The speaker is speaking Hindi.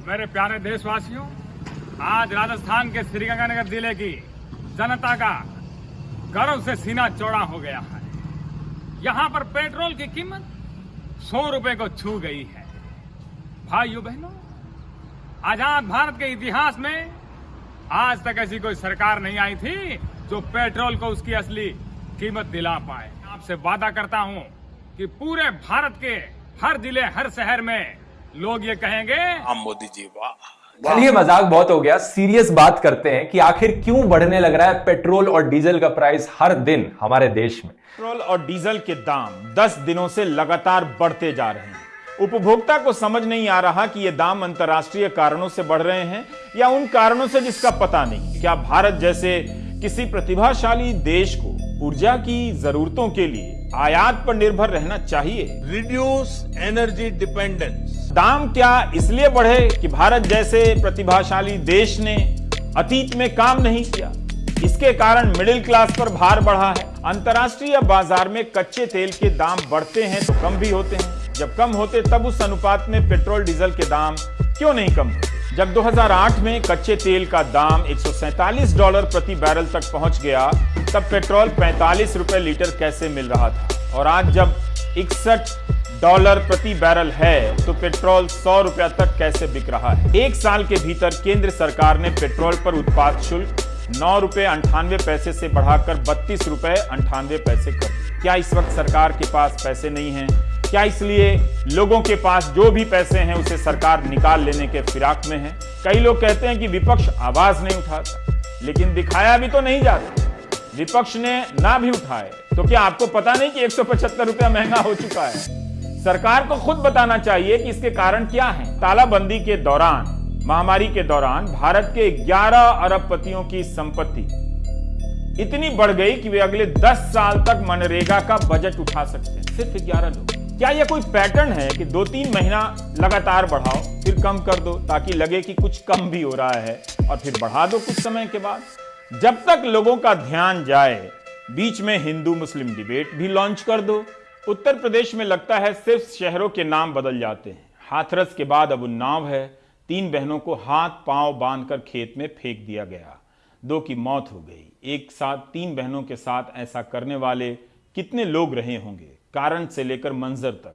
मेरे प्यारे देशवासियों, आज राजस्थान के श्रीगंगानगर ज़िले की जनता का गर्व से सीना चौड़ा हो गया है। यहाँ पर पेट्रोल की कीमत सौ रुपए को छू गई है। भाइयों बहनों, आज़ाद भारत के इतिहास में आज तक ऐसी कोई सरकार नहीं आई थी जो पेट्रोल को उसकी असली कीमत दिला पाए। आपसे वादा करता हूँ कि पूरे भारत के हर ज़िले, हर शहर में लोग ये कहेंगे हम मोदी जी वाह। चलिए मज़ाक बहुत हो गया। सीरियस बात करते हैं कि आखिर क्यों बढ़ने लग रहा है पेट्रोल और डीजल का प्राइस हर दिन हमारे देश में? पेट्रोल और डीजल के दाम 10 दिनों से लगातार बढ़ते जा रहे हैं। उपभोक्ता को समझ नहीं आ रहा कि ये दाम अंतर्राष्ट्रीय कारणों से बढ़ रहे हैं या उन कारणों से जिसका पता नहीं। क्या भारत जैसे किसी प्रतिभाशाली देश को ऊर्जा की जरूरतों के लिए आयात पर निर्भर रहना चाहिए? रिड्यूस एनर्जी डिपेंडेंस दाम क्या इसलिए बढ़े कि भारत जैसे प्रतिभाशाली देश ने अतीत में काम नहीं किया? इसके कारण मिडिल क्लास पर भार बढ़ा है। अंतर्राष्ट्रीय बाज़ार में कच्चे तेल के दाम बढ़ते हैं तो कम भी होते हैं। जब कम होते तब उस अनुपात में पेट्रोल, डीजल के दाम क्यों नहीं कम होते? जब 2008 में कच्चे तेल का दाम 147 डॉलर प्रति बैरल तक पहुँच गया, तब पेट्रोल 45 रुपए लीटर कैसे मिल रहा था? और आज जब इकसठ डॉलर प्रति बैरल है तो पेट्रोल सौ रुपया तक कैसे बिक रहा है? एक साल के भीतर केंद्र सरकार ने पेट्रोल पर उत्पाद शुल्क नौ रुपए अंठानवे पैसे से बढ़ाकर बत्तीस रुपए अंठानवे पैसे कर क्या इस वक्त सरकार के पास पैसे नहीं हैं? क्या इसलिए लोगों के पास जो भी पैसे हैं, उसे सरकार निकाल लेने के फिराक में है? कई लोग कहते हैं कि विपक्ष आवाज़ नहीं उठाता, लेकिन दिखाया भी तो नहीं जाता। विपक्ष ने ना भी उठाए तो क्या आपको पता नहीं कि एक सौ पचहत्तर रुपया महँगा हो चुका है? सरकार को खुद बताना चाहिए कि इसके कारण क्या है। तालाबंदी के दौरान, महामारी के दौरान भारत के 11 अरबपतियों की संपत्ति इतनी बढ़ गई कि वे अगले 10 साल तक मनरेगा का बजट उठा सकते हैं। सिर्फ़ 11 लोग। क्या यह कोई पैटर्न है कि दो तीन महीना लगातार बढ़ाओ, फिर कम कर दो, ताकि लगे कि कुछ कम भी हो रहा है, और फिर बढ़ा दो कुछ समय के बाद? जब तक लोगों का ध्यान जाए, बीच में हिंदू मुस्लिम डिबेट भी लॉन्च कर दो। उत्तर प्रदेश में लगता है सिर्फ़ शहरों के नाम बदल जाते हैं। हाथरस के बाद अब उन्नाव है। तीन बहनों को हाथ पाँव बांधकर खेत में फेंक दिया गया। दो की मौत हो गई। एक साथ तीन बहनों के साथ ऐसा करने वाले कितने लोग रहे होंगे? कारण से लेकर मंजर तक।